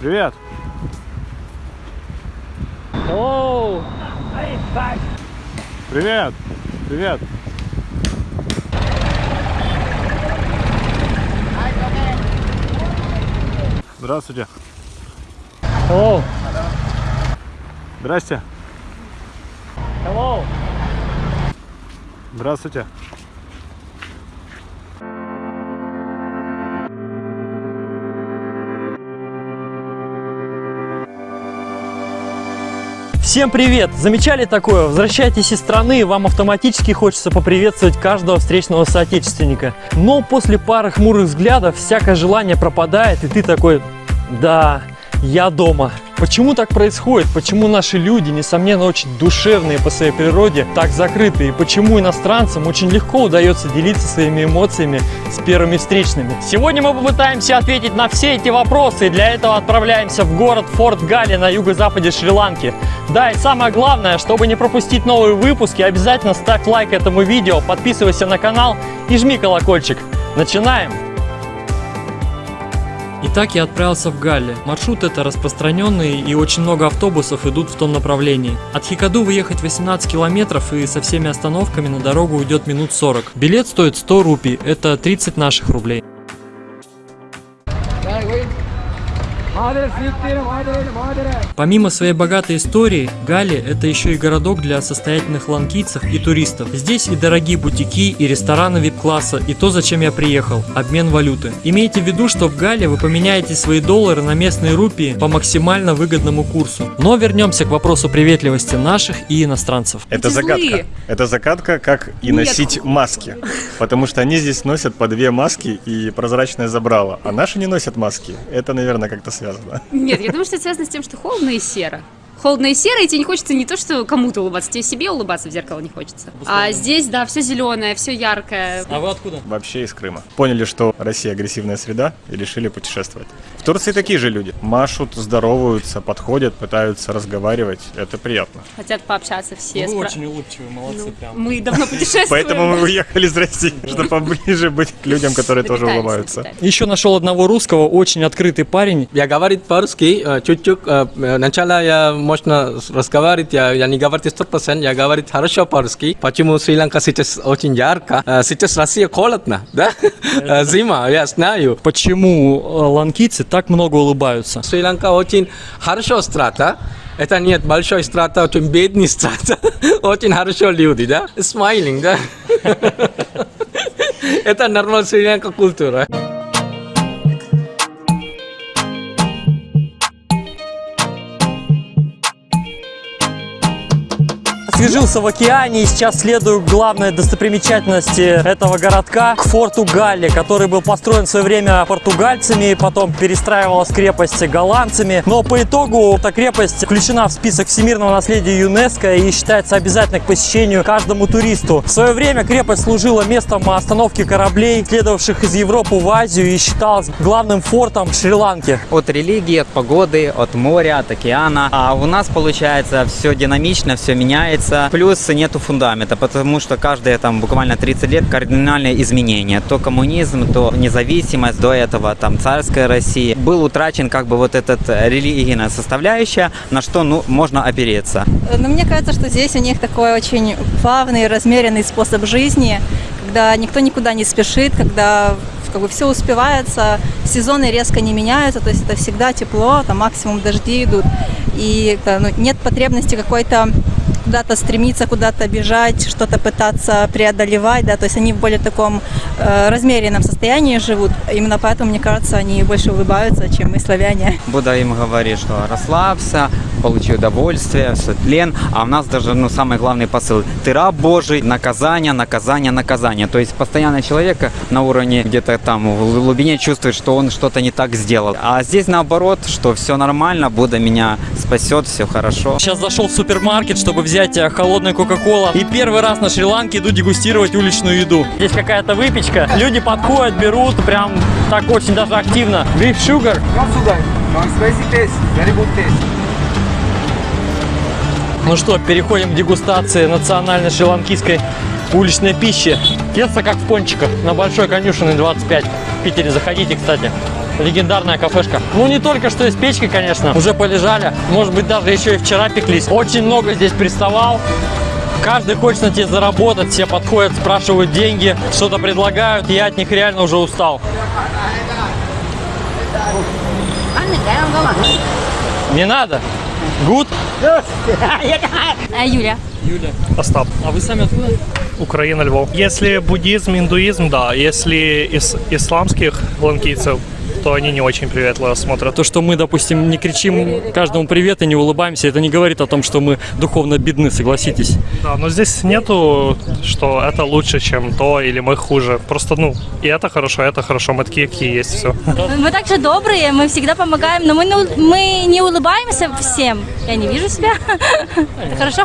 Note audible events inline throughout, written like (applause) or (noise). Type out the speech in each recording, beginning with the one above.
Привет. Hello. Привет. Привет. Здравствуйте. Hello. Здрасте. Hello. Здравствуйте. Всем привет! Замечали такое? Возвращайтесь из страны, вам автоматически хочется поприветствовать каждого встречного соотечественника. Но после пары хмурых взглядов всякое желание пропадает, и ты такой, да, я дома. Почему так происходит? Почему наши люди, несомненно, очень душевные по своей природе, так закрыты? И почему иностранцам очень легко удается делиться своими эмоциями с первыми встречными? Сегодня мы попытаемся ответить на все эти вопросы, и для этого отправляемся в город Форт Галли на юго-западе Шри-Ланки. Да, и самое главное, чтобы не пропустить новые выпуски, обязательно ставь лайк этому видео, подписывайся на канал и жми колокольчик. Начинаем! Итак, я отправился в Галле. Маршрут это распространенный и очень много автобусов идут в том направлении. От Хикаду выехать 18 километров и со всеми остановками на дорогу уйдет минут 40. Билет стоит 100 рупий, это 30 наших рублей. Помимо своей богатой истории, Гали – это еще и городок для состоятельных ланкийцев и туристов. Здесь и дорогие бутики, и рестораны вип-класса, и то, зачем я приехал – обмен валюты. Имейте в виду, что в Гале вы поменяете свои доллары на местные рупии по максимально выгодному курсу. Но вернемся к вопросу приветливости наших и иностранцев. Это загадка. Это загадка, как и Нет. носить маски. Потому что они здесь носят по две маски и прозрачное забрало. А наши не носят маски. Это, наверное, как-то связано. Нет, я думаю, что это связано с тем, что холодно и серо. Холодно и серо, и тебе не хочется не то, что кому-то улыбаться, тебе себе улыбаться в зеркало не хочется. А здесь, да, все зеленое, все яркое. А вы откуда? Вообще из Крыма. Поняли, что Россия агрессивная среда и решили путешествовать. В Турции такие же люди. Машут, здороваются, подходят, пытаются разговаривать. Это приятно. Хотят пообщаться все. Вы спра- очень улыбчивые, молодцы прям. Мы давно (laughs) путешествуем. Поэтому мы уехали из России, чтобы поближе быть к людям, которые тоже улыбаются. Еще нашел одного русского, очень открытый парень. Я говорит по-русски, э, чуть-чуть. э, э, Сначала я можно разговаривать, я, я не говорю 100%, я говорю хорошо по-русски. Почему Шри-Ланка сейчас очень ярко? Сейчас Россия холодно, да? Зима, я знаю. Почему ланкийцы так много улыбаются? Шри-Ланка очень хорошо страта. Это нет большой страта, очень бедный страта. Очень хорошо люди, да? Смайлинг, да? Это нормальная Шри-Ланка культура. Освежился в океане и сейчас следую главной достопримечательности этого городка, к форту Галли, который был построен в свое время португальцами, потом перестраивалась крепость голландцами. Но по итогу эта крепость включена в список всемирного наследия ЮНЕСКО и считается обязательной к посещению каждому туристу. В свое время крепость служила местом остановки кораблей, следовавших из Европы в Азию и считалась главным фортом Шри-Ланки. от религии, от погоды, от моря, от океана. А у нас получается все динамично, все меняется. Плюс нету фундамента, потому что каждые там буквально 30 лет кардинальные изменения. То коммунизм, то независимость, до этого там царская Россия. Был утрачен как бы вот эта религийная составляющая, на что ну, можно опереться. Но мне кажется, что здесь у них такой очень плавный, размеренный способ жизни, когда никто никуда не спешит, когда как бы все успевается, сезоны резко не меняются, то есть это всегда тепло, там максимум дожди идут, и э, ну, нет потребности какой-то куда-то стремиться, куда-то бежать, что-то пытаться преодолевать, да, то есть они в более таком э, размеренном состоянии живут, именно поэтому, мне кажется, они больше улыбаются, чем мы, славяне. Будда им говорит, что расслабься, получи удовольствие, все тлен. А у нас даже ну, самый главный посыл. Ты раб Божий, наказание, наказание, наказание. То есть постоянно человек на уровне где-то там в глубине чувствует, что он что-то не так сделал. А здесь наоборот, что все нормально, Будда меня спасет, все хорошо. Сейчас зашел в супермаркет, чтобы взять э, холодную кока-кола. И первый раз на Шри-Ланке иду дегустировать уличную еду. Здесь какая-то выпечка. Люди подходят, берут, прям так очень даже активно. Beef sugar. Taste. Ну что, переходим к дегустации национальной шри-ланкийской уличной пищи. Тесто как в пончиках, на Большой конюшенной 25. В Питере заходите, кстати. Легендарная кафешка. Ну, не только что из печки, конечно, уже полежали. Может быть, даже еще и вчера пеклись. Очень много здесь приставал. Каждый хочет на тебе заработать, все подходят, спрашивают деньги, что-то предлагают. Я от них реально уже устал. Не надо. Гуд? А Юля? Юля. Остап. А вы сами откуда? Украина, Львов. Если буддизм, индуизм, да. Если из исламских ланкийцев, то они не очень приветливо смотрят. То, что мы, допустим, не кричим каждому привет и не улыбаемся, это не говорит о том, что мы духовно бедны, согласитесь. Да, но здесь нету, что это лучше, чем то, или мы хуже. Просто, ну, и это хорошо, и это хорошо. Мы такие, какие есть, все. Мы также добрые, мы всегда помогаем, но мы мы не улыбаемся всем. Я не вижу себя. (laughs) Это хорошо?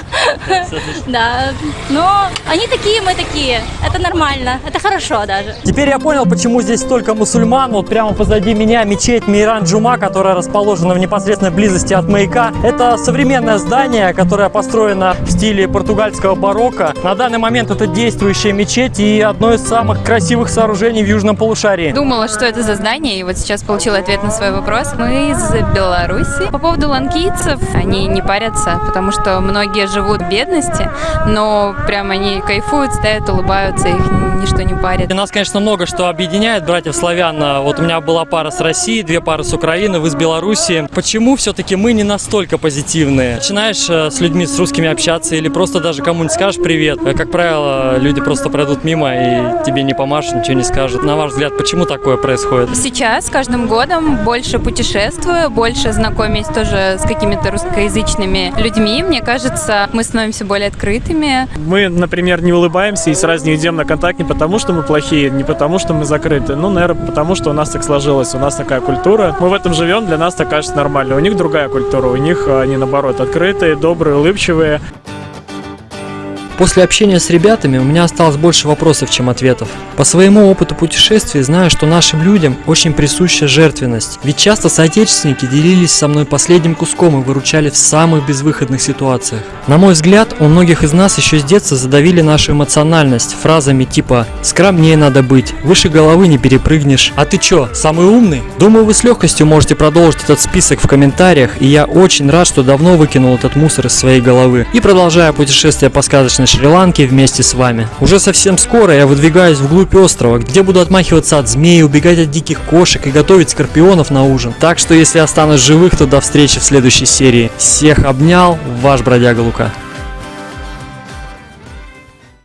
Да. Но они такие, мы такие. Это нормально. Это хорошо даже. Теперь я понял, почему здесь столько мусульман. Вот прямо позади меня мечеть Мейран Джума, которая расположена в непосредственной близости от маяка. Это современное здание, которое построено в стиле португальского барокко. На данный момент это действующая мечеть и одно из самых красивых сооружений в южном полушарии. Думала, что это за здание, и вот сейчас получила ответ на свой вопрос. Мы из Беларуси. По поводу ланкийцев, они не парятся, потому что многие живут в бедности, но прям они кайфуют, стоят, улыбаются, их ничто не парит. И нас, конечно, много что объединяет, братьев славян. А Вот у меня была пара с России, две пары с Украины, вы с Белоруссии. Почему все-таки мы не настолько позитивные? Начинаешь э, с людьми, с русскими общаться или просто даже кому-нибудь скажешь привет. Э, Как правило, люди просто пройдут мимо и тебе не помашут, ничего не скажут. На ваш взгляд, почему такое происходит? Сейчас, с каждым годом, больше путешествую, больше знакомясь тоже с какими-то русскоязычными людьми. Мне кажется, мы становимся более открытыми. Мы, например, не улыбаемся и сразу не идем на контакт не потому, что мы плохие, не потому, что мы закрыты. Ну, наверное, потому, что у нас так сложилось, у нас такая культура. Мы в этом живем, для нас так кажется нормально. У них другая культура, у них э, они, наоборот, открытые, добрые, улыбчивые. После общения с ребятами у меня осталось больше вопросов, чем ответов. По своему опыту путешествий знаю, что нашим людям очень присуща жертвенность. Ведь часто соотечественники делились со мной последним куском и выручали в самых безвыходных ситуациях. На мой взгляд, у многих из нас еще с детства задавили нашу эмоциональность фразами типа «скромнее надо быть», «выше головы не перепрыгнешь», «а ты чё, самый умный?». Думаю, вы с легкостью можете продолжить этот список в комментариях, и я очень рад, что давно выкинул этот мусор из своей головы и продолжаю путешествие по сказочной Шри-Ланке вместе с вами. Уже совсем скоро я выдвигаюсь вглубь острова, где буду отмахиваться от змей, убегать от диких кошек и готовить скорпионов на ужин. Так что если останусь живых, то до встречи в следующей серии. Всех обнял, ваш бродяга Лука.